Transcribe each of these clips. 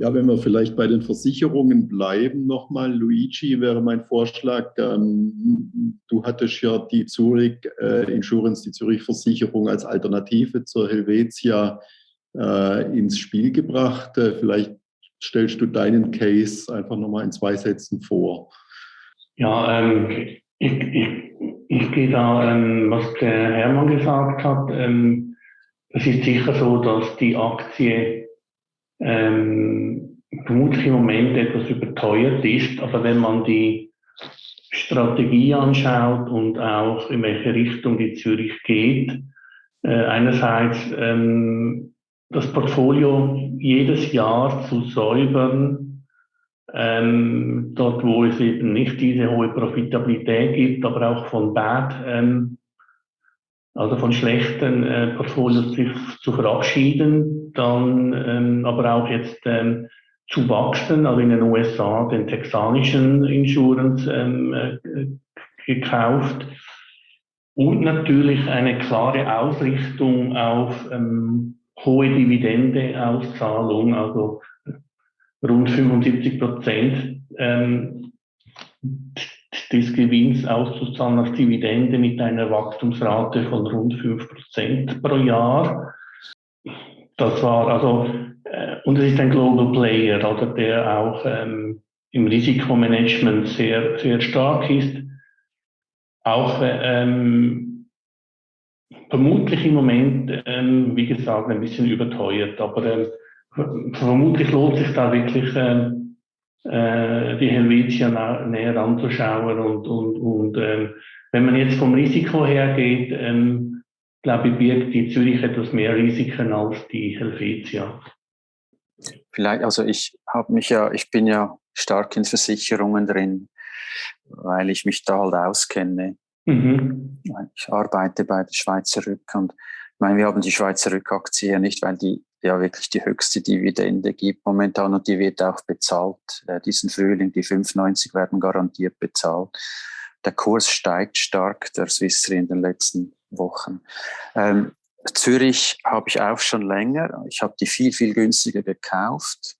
Ja, wenn wir vielleicht bei den Versicherungen bleiben, nochmal, Luigi, wäre mein Vorschlag. Ähm, du hattest ja die Zurich äh, Insurance, die Zürich-Versicherung als Alternative zur Helvetia äh, ins Spiel gebracht. Äh, vielleicht stellst du deinen Case einfach nochmal in zwei Sätzen vor. Ja, ähm, ich, ich, ich gehe da, ähm, was der Hermann gesagt hat. Ähm, es ist sicher so, dass die Aktie ähm, vermutlich im Moment etwas überteuert ist, aber wenn man die Strategie anschaut und auch in welche Richtung die Zürich geht, äh, einerseits ähm, das Portfolio jedes Jahr zu säubern, ähm, dort wo es eben nicht diese hohe Profitabilität gibt, aber auch von Bad, ähm, also von schlechten äh, Portfolios sich zu verabschieden, dann ähm, aber auch jetzt ähm, zu wachsen, also in den USA den texanischen Insurance ähm, äh, gekauft und natürlich eine klare Ausrichtung auf ähm, hohe Dividende-Auszahlung, also rund 75 Prozent ähm, des Gewinns auszuzahlen als Dividende mit einer Wachstumsrate von rund 5 Prozent pro Jahr. Das war also, äh, und es ist ein Global Player, oder der auch ähm, im Risikomanagement sehr, sehr stark ist. Auch ähm, vermutlich im Moment, ähm, wie gesagt, ein bisschen überteuert, aber ähm, vermutlich lohnt sich da wirklich ähm, äh, die Helvetia näher anzuschauen und, und, und ähm, wenn man jetzt vom Risiko hergeht, ähm, glaube ich, birgt die Zürich etwas mehr Risiken als die Helvetia. Vielleicht, also ich habe mich ja, ich bin ja stark in Versicherungen drin, weil ich mich da halt auskenne. Mhm. Ich arbeite bei der Schweizer Rück und ich meine, wir haben die Schweizer Rückaktie ja nicht, weil die ja wirklich die höchste Dividende gibt momentan und die wird auch bezahlt. Äh, diesen Frühling, die 5,90 werden garantiert bezahlt. Der Kurs steigt stark, der Swiss in den letzten Wochen. Ähm, Zürich habe ich auch schon länger. Ich habe die viel, viel günstiger gekauft.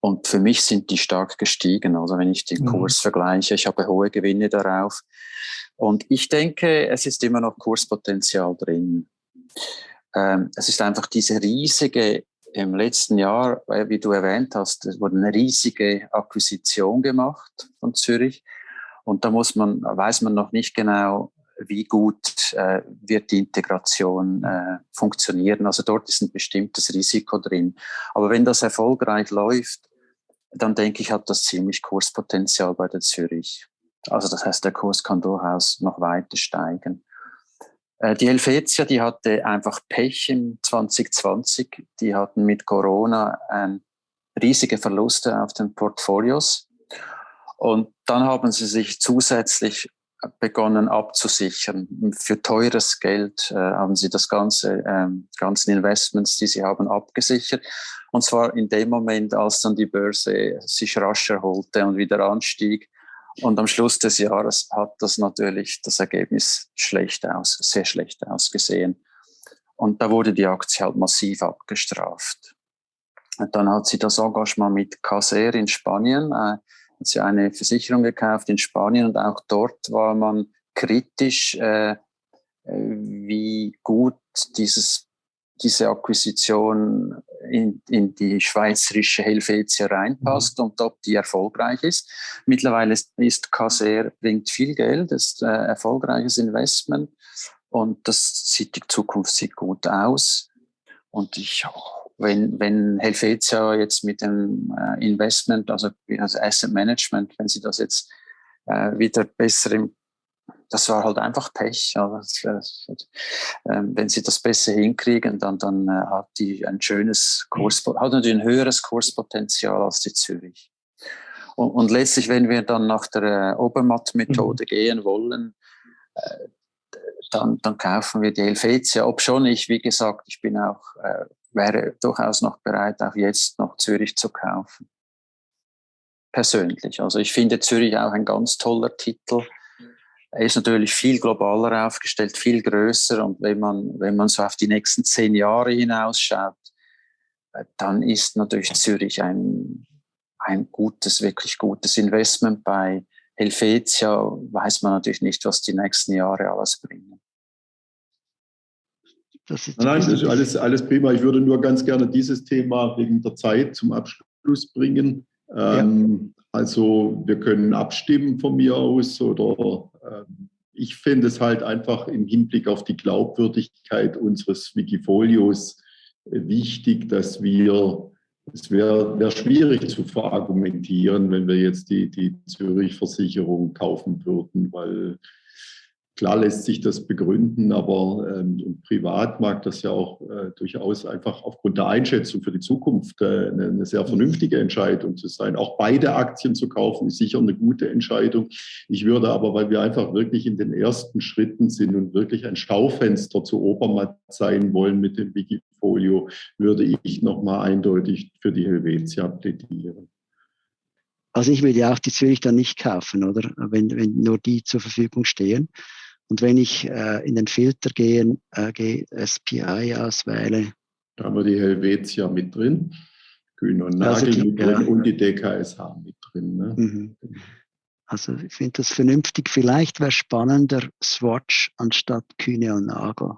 Und für mich sind die stark gestiegen. Also wenn ich den mhm. Kurs vergleiche, ich habe hohe Gewinne darauf. Und ich denke, es ist immer noch Kurspotenzial drin. Ähm, es ist einfach diese riesige, im letzten Jahr, äh, wie du erwähnt hast, es wurde eine riesige Akquisition gemacht von Zürich. Und da muss man, weiß man noch nicht genau, wie gut äh, wird die Integration äh, funktionieren. Also dort ist ein bestimmtes Risiko drin. Aber wenn das erfolgreich läuft, dann denke ich, hat das ziemlich Kurspotenzial bei der Zürich. Also das heißt, der Kurs kann durchaus noch weiter steigen. Äh, die Helvetia, die hatte einfach Pech im 2020. Die hatten mit Corona ähm, riesige Verluste auf den Portfolios. Und dann haben sie sich zusätzlich begonnen abzusichern. Für teures Geld äh, haben sie das ganze, ähm, ganzen Investments, die sie haben, abgesichert. Und zwar in dem Moment, als dann die Börse sich rasch erholte und wieder anstieg, und am Schluss des Jahres hat das natürlich das Ergebnis schlecht aus, sehr schlecht ausgesehen. Und da wurde die Aktie halt massiv abgestraft. Und dann hat sie das Engagement mit Caser in Spanien, äh, hat sie eine Versicherung gekauft in Spanien und auch dort war man kritisch, äh, wie gut dieses diese Akquisition in, in die schweizerische Helvetia reinpasst mhm. und ob die erfolgreich ist. Mittlerweile ist, ist Caser, bringt viel Geld, ist ein erfolgreiches Investment und das sieht, die Zukunft sieht gut aus. Und ich, wenn, wenn Helvetia jetzt mit dem äh, Investment, also, also Asset Management, wenn sie das jetzt äh, wieder besser im das war halt einfach Pech. Aber ähm, wenn sie das besser hinkriegen, dann, dann äh, hat die ein schönes Kurs, hat natürlich ein höheres Kurspotenzial als die Zürich. Und, und letztlich, wenn wir dann nach der äh, Obermatt-Methode mhm. gehen wollen, äh, dann, dann kaufen wir die Helvetia. Ob schon ich, wie gesagt, ich bin auch, wäre durchaus noch bereit, auch jetzt noch Zürich zu kaufen persönlich. Also ich finde Zürich auch ein ganz toller Titel. Er ist natürlich viel globaler aufgestellt, viel größer. Und wenn man, wenn man so auf die nächsten zehn Jahre hinausschaut, dann ist natürlich Zürich ein, ein gutes, wirklich gutes Investment. Bei Helvetia weiß man natürlich nicht, was die nächsten Jahre alles bringen. Das ist Nein, das ist alles, alles prima. Ich würde nur ganz gerne dieses Thema wegen der Zeit zum Abschluss bringen. Ja. Ähm, also wir können abstimmen von mir aus oder ähm, ich finde es halt einfach im Hinblick auf die Glaubwürdigkeit unseres Wikifolios äh, wichtig, dass wir, es wäre wär schwierig zu verargumentieren, wenn wir jetzt die, die Zürich-Versicherung kaufen würden, weil Klar lässt sich das begründen, aber ähm, privat mag das ja auch äh, durchaus einfach aufgrund der Einschätzung für die Zukunft äh, eine, eine, sehr vernünftige Entscheidung zu sein. Auch beide Aktien zu kaufen ist sicher eine gute Entscheidung. Ich würde aber, weil wir einfach wirklich in den ersten Schritten sind und wirklich ein Schaufenster zu Obermatt sein wollen mit dem Wikifolio, würde ich nochmal eindeutig für die Helvetia plädieren. Also ich würde ja auch die Zürich dann nicht kaufen, oder? Wenn, wenn nur die zur Verfügung stehen. Und wenn ich äh, in den Filter gehe, äh, gehe SPI auswähle. Da haben wir die Helvetia mit drin, Kühn und Nagel also die, mit drin ja. und die DKSH mit drin. Ne? Mhm. Also ich finde das vernünftig. Vielleicht wäre spannender Swatch anstatt Kühne und Nagel.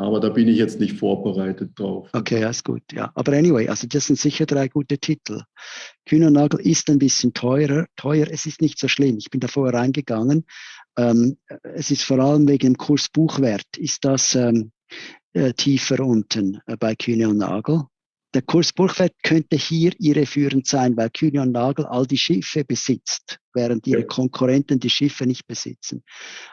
Aber da bin ich jetzt nicht vorbereitet drauf. Okay, alles gut. Ja, aber anyway, also das sind sicher drei gute Titel. Kühnernagel ist ein bisschen teurer. Teuer, es ist nicht so schlimm. Ich bin da vorher reingegangen. Ähm, es ist vor allem wegen dem Kursbuchwert. Ist das ähm, äh, tiefer unten äh, bei Kühne und Nagel? Der Kurs Burgfeld könnte hier irreführend sein, weil Kühne und Nagel all die Schiffe besitzt, während ihre Konkurrenten die Schiffe nicht besitzen.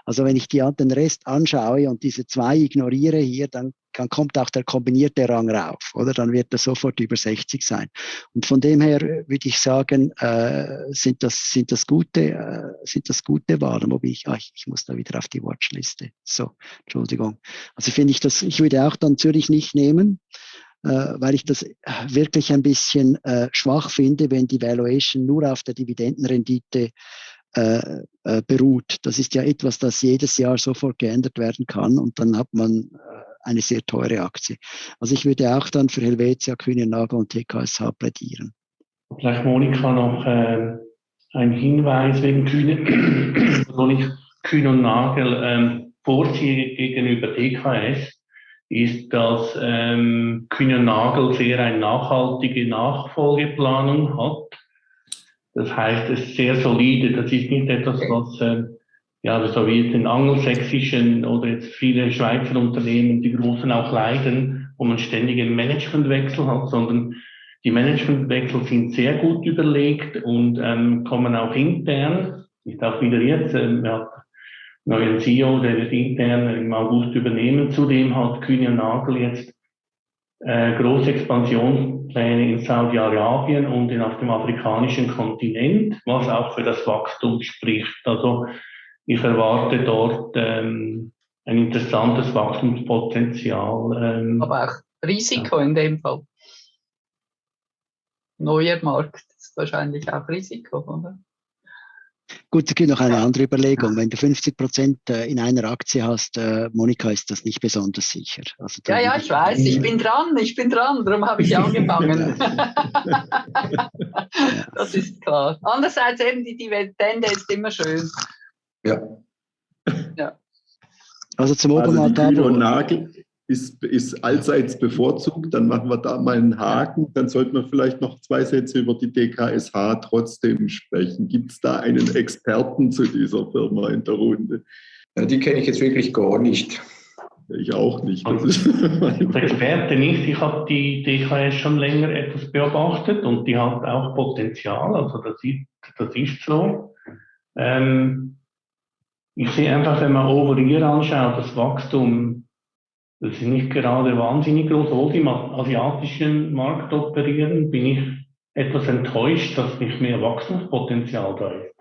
Also wenn ich die, den Rest anschaue und diese zwei ignoriere hier, dann, dann kommt auch der kombinierte Rang rauf, oder? Dann wird er sofort über 60 sein. Und von dem her würde ich sagen, äh, sind, das, sind, das gute, äh, sind das gute Wahlen, wobei ich, ach, ich muss da wieder auf die Watchliste. So, Entschuldigung. Also finde ich das, ich würde auch dann Zürich nicht nehmen. Äh, weil ich das wirklich ein bisschen äh, schwach finde, wenn die Valuation nur auf der Dividendenrendite äh, beruht. Das ist ja etwas, das jedes Jahr sofort geändert werden kann und dann hat man eine sehr teure Aktie. Also ich würde auch dann für Helvetia, Kühne Nagel und TKSH plädieren. Vielleicht Monika noch äh, ein Hinweis wegen Kühne, wo ich Kühne und Nagel ähm, vorziehe gegenüber TKS ist, dass ähm, Kühne Nagel sehr eine nachhaltige Nachfolgeplanung hat. Das heißt, es ist sehr solide. Das ist nicht etwas, was äh, ja, so wie jetzt in angelsächsischen oder jetzt viele Schweizer Unternehmen, die großen auch leiden, wo man ständig einen Managementwechsel hat, sondern die Managementwechsel sind sehr gut überlegt und ähm, kommen auch intern. Ist auch wieder jetzt, äh, hat neuen CEO, der wird intern im August übernehmen. Zudem hat Kühne Nagel jetzt äh, große Expansionspläne in Saudi-Arabien und in, auf dem afrikanischen Kontinent, was auch für das Wachstum spricht. Also ich erwarte dort ähm, ein interessantes Wachstumspotenzial. Ähm, Aber auch Risiko ja. in dem Fall. Neuer Markt ist wahrscheinlich auch Risiko, oder? Gut, es gibt noch eine andere Überlegung. Wenn du 50 Prozent äh, in einer Aktie hast, äh, Monika, ist das nicht besonders sicher. Also ja, ja, ich weiß, ich bin dran, ich bin dran, darum habe ich angefangen. das ist klar. Andererseits eben die Dividende ist immer schön. Ja. ja. Also zum Obermatt. Also Nagel, ist, ist allseits bevorzugt, dann machen wir da mal einen Haken. Dann sollten wir vielleicht noch zwei Sätze über die DKSH trotzdem sprechen. Gibt es da einen Experten zu dieser Firma in der Runde? Ja, die kenne ich jetzt wirklich gar nicht. Ich auch nicht. Das ist Experte nicht. Ich habe die DKS schon länger etwas beobachtet und die hat auch Potenzial. Also das ist, das ist so. Ähm, ich sehe einfach, wenn man over year anschaut, das Wachstum das ist nicht gerade wahnsinnig groß. Obwohl sie im asiatischen Markt operieren, bin ich etwas enttäuscht, dass nicht mehr Wachstumspotenzial da ist.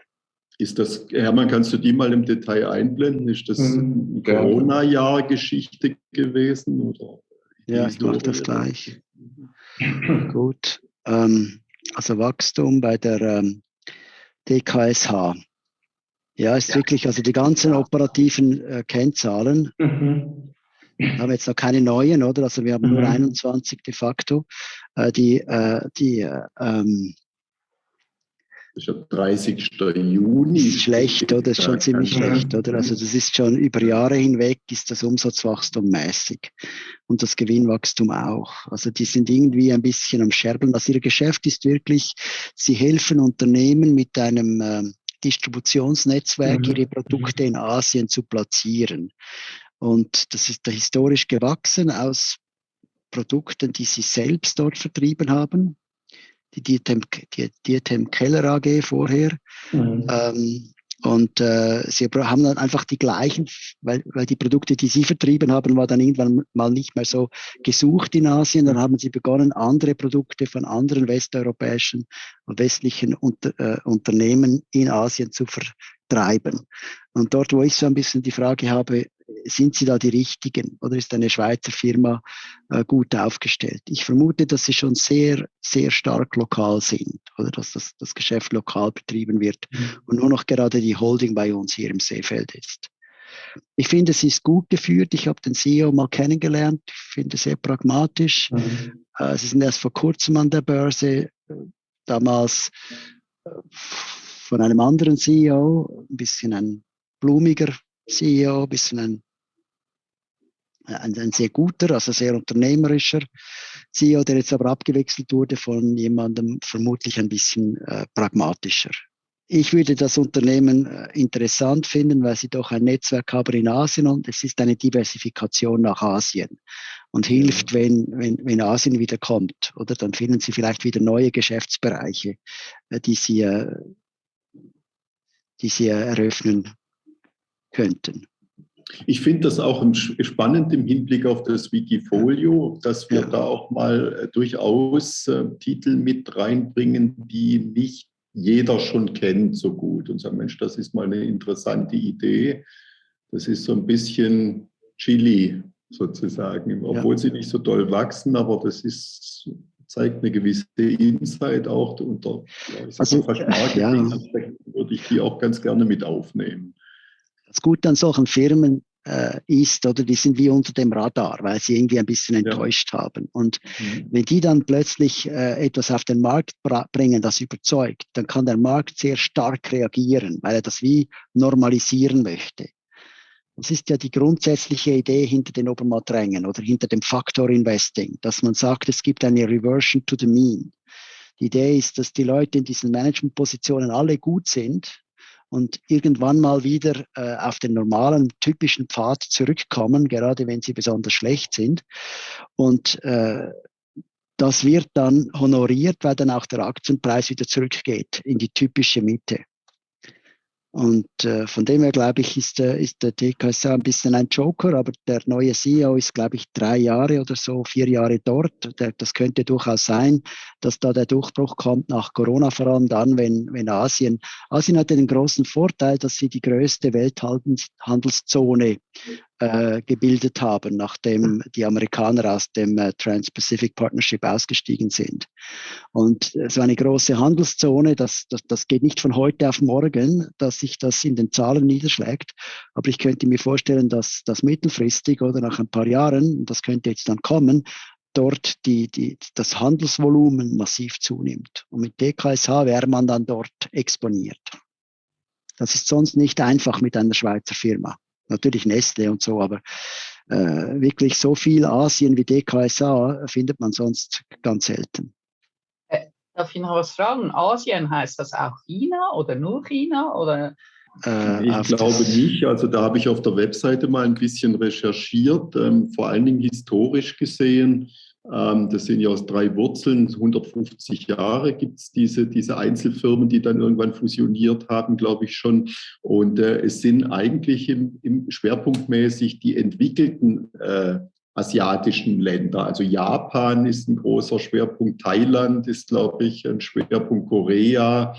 Ist das, Hermann, kannst du die mal im Detail einblenden? Ist das hm, Corona-Jahr-Geschichte gewesen? Oder ja, ich mache das gleich. Gut. Ähm, also Wachstum bei der ähm, DKSH. Ja, ist ja. wirklich, also die ganzen operativen äh, Kennzahlen. Mhm Wir haben jetzt noch keine neuen, oder? Also wir haben mhm. nur 21 de facto. Äh, die äh, die äh, ähm, das ist ja 30. Juni. Das ist schlecht, oder? Das ist schon ziemlich schlecht, oder? Also das ist schon über Jahre hinweg ist das Umsatzwachstum mäßig und das Gewinnwachstum auch. Also die sind irgendwie ein bisschen am Scherbeln. Also ihr Geschäft ist wirklich, sie helfen Unternehmen mit einem äh, Distributionsnetzwerk mhm. ihre Produkte in Asien zu platzieren. Und das ist historisch gewachsen aus Produkten, die sie selbst dort vertrieben haben. Die Dietem, die Dietem Keller AG vorher. Mhm. Ähm, und äh, sie haben dann einfach die gleichen, weil, weil die Produkte, die sie vertrieben haben, war dann irgendwann mal nicht mehr so gesucht in Asien. Dann haben sie begonnen, andere Produkte von anderen westeuropäischen und westlichen Unter, äh, Unternehmen in Asien zu vertreiben. Und dort, wo ich so ein bisschen die Frage habe, sind sie da die richtigen oder ist eine Schweizer Firma äh, gut aufgestellt? Ich vermute, dass sie schon sehr, sehr stark lokal sind oder dass das, das Geschäft lokal betrieben wird mhm. und nur noch gerade die Holding bei uns hier im Seefeld ist. Ich finde, es ist gut geführt. Ich habe den CEO mal kennengelernt. Ich finde sehr pragmatisch. Mhm. Äh, sie sind erst vor kurzem an der Börse, äh, damals äh, von einem anderen CEO, ein bisschen ein blumiger CEO, ein bisschen ein, ein, ein, sehr guter, also sehr unternehmerischer CEO, der jetzt aber abgewechselt wurde von jemandem vermutlich ein bisschen äh, pragmatischer. Ich würde das Unternehmen äh, interessant finden, weil sie doch ein Netzwerk haben in Asien und es ist eine Diversifikation nach Asien und hilft, wenn, wenn, wenn Asien wieder kommt. Oder dann finden sie vielleicht wieder neue Geschäftsbereiche, äh, die sie, äh, die sie eröffnen könnten. Ich finde das auch spannend im Hinblick auf das Wikifolio, dass wir ja. da auch mal äh, durchaus äh, Titel mit reinbringen, die nicht jeder schon kennt so gut und sagen, Mensch, das ist mal eine interessante Idee. Das ist so ein bisschen Chili sozusagen, obwohl ja. sie nicht so doll wachsen, aber das ist, zeigt eine gewisse Insight auch unter also, ja. würde ich die auch ganz gerne mit aufnehmen das Gute an solchen Firmen äh, ist, oder die sind wie unter dem Radar, weil sie irgendwie ein bisschen enttäuscht ja. haben. Und mhm. wenn die dann plötzlich äh, etwas auf den Markt bringen, das überzeugt, dann kann der Markt sehr stark reagieren, weil er das wie normalisieren möchte. Das ist ja die grundsätzliche Idee hinter den Obermatt-Rängen oder hinter dem Faktor Investing, dass man sagt, es gibt eine Reversion to the mean. Die Idee ist, dass die Leute in diesen Managementpositionen alle gut sind, und irgendwann mal wieder äh, auf den normalen, typischen Pfad zurückkommen, gerade wenn sie besonders schlecht sind. Und äh, das wird dann honoriert, weil dann auch der Aktienpreis wieder zurückgeht in die typische Mitte. Und äh, von dem her, glaube ich, ist, äh, ist der TKSA ein bisschen ein Joker, aber der neue CEO ist, glaube ich, drei Jahre oder so, vier Jahre dort. Der, das könnte durchaus sein, dass da der Durchbruch kommt nach Corona, vor allem dann, wenn, wenn Asien. Asien hat den großen Vorteil, dass sie die größte Welthandelszone äh, gebildet haben, nachdem die Amerikaner aus dem äh, Trans-Pacific Partnership ausgestiegen sind. Und so eine große Handelszone, das, das, das geht nicht von heute auf morgen, dass sich das in den Zahlen niederschlägt. Aber ich könnte mir vorstellen, dass das mittelfristig oder nach ein paar Jahren, das könnte jetzt dann kommen, dort die, die, das Handelsvolumen massiv zunimmt. Und mit DKSH wäre man dann dort exponiert. Das ist sonst nicht einfach mit einer Schweizer Firma natürlich Nestle und so, aber äh, wirklich so viel Asien wie DKSA findet man sonst ganz selten. Äh, darf ich noch was fragen? Asien heißt das auch China oder nur China oder? Äh, ich glaube nicht. Also da habe ich auf der Webseite mal ein bisschen recherchiert, ähm, vor allen Dingen historisch gesehen das sind ja aus drei Wurzeln, 150 Jahre gibt es diese, diese Einzelfirmen, die dann irgendwann fusioniert haben, glaube ich schon. Und äh, es sind eigentlich im, im schwerpunktmäßig die entwickelten äh, asiatischen Länder. Also Japan ist ein großer Schwerpunkt, Thailand ist, glaube ich, ein Schwerpunkt, Korea.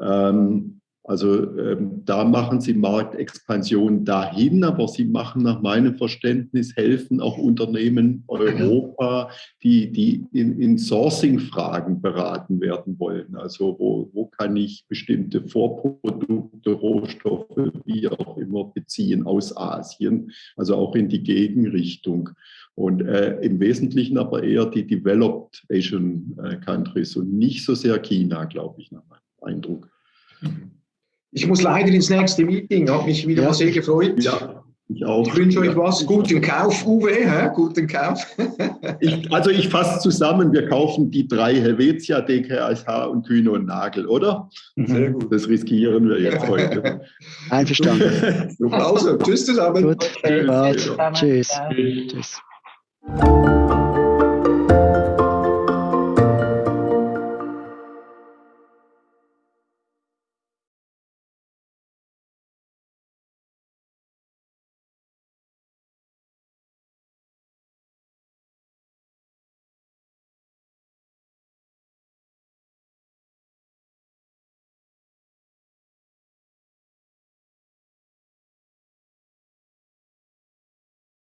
Ähm, Also ähm, da machen sie Marktexpansion dahin, aber sie machen nach meinem Verständnis, helfen auch Unternehmen Europa, die, die in, in Sourcing-Fragen beraten werden wollen. Also wo, wo kann ich bestimmte Vorprodukte, Rohstoffe, wie auch immer beziehen aus Asien, also auch in die Gegenrichtung. Und äh, im Wesentlichen aber eher die Developed Asian äh, Countries und nicht so sehr China, glaube ich, nach meinem Eindruck. Ich muss leider ins nächste Meeting, habe mich wieder ja. mal sehr gefreut. Ja, ich auch. Ich wünsche euch was. Guten Kauf, Uwe. Hä? Guten Kauf. ich, also ich fasse zusammen, wir kaufen die drei Helvetia, DKSH und Kühne und Nagel, oder? Sehr gut. Das riskieren wir jetzt heute. Einverstanden. also, tschüss zusammen. Gut. Tschüss. Tschüss. Tschüss.